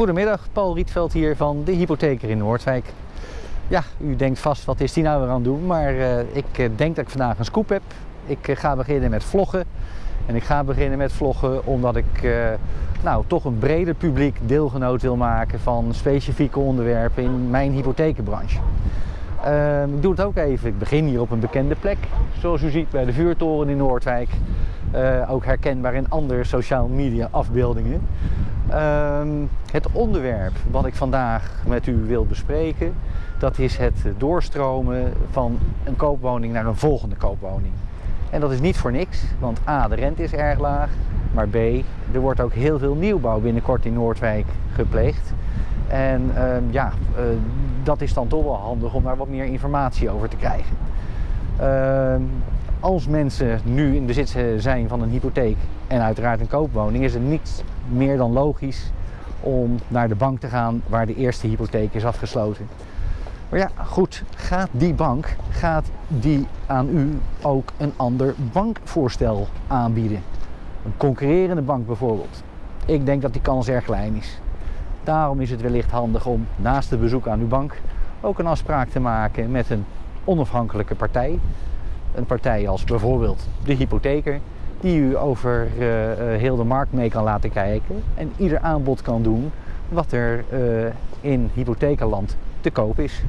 Goedemiddag, Paul Rietveld hier van de Hypotheker in Noordwijk. Ja, u denkt vast, wat is die nou weer aan het doen? Maar uh, ik uh, denk dat ik vandaag een scoop heb. Ik uh, ga beginnen met vloggen. En ik ga beginnen met vloggen omdat ik nou, toch een breder publiek deelgenoot wil maken van specifieke onderwerpen in mijn hypothekenbranche. Ehm, ik doe het ook even. Ik begin hier op een bekende plek, zoals u ziet bij de vuurtoren in Noordwijk. ook herkenbaar in andere social media afbeeldingen. Um, het onderwerp wat ik vandaag met u wil bespreken, dat is het doorstromen van een koopwoning naar een volgende koopwoning. En dat is niet voor niks, want A, de rente is erg laag, maar B, er wordt ook heel veel nieuwbouw binnenkort in Noordwijk gepleegd. En um, ja, uh, dat is dan toch wel handig om daar wat meer informatie over te krijgen. Uh, als mensen nu in bezit zijn van een hypotheek en uiteraard een koopwoning, is het niet meer dan logisch om naar de bank te gaan waar de eerste hypotheek is afgesloten. Maar ja, goed, gaat die bank, gaat die aan u ook een ander bankvoorstel aanbieden? Een concurrerende bank bijvoorbeeld. Ik denk dat die kans erg klein is. Daarom is het wellicht handig om naast het bezoek aan uw bank ook een afspraak te maken met een onafhankelijke partij. Een partij als bijvoorbeeld de hypotheker, die u over uh, heel de markt mee kan laten kijken en ieder aanbod kan doen wat er uh, in hypothekenland te koop is.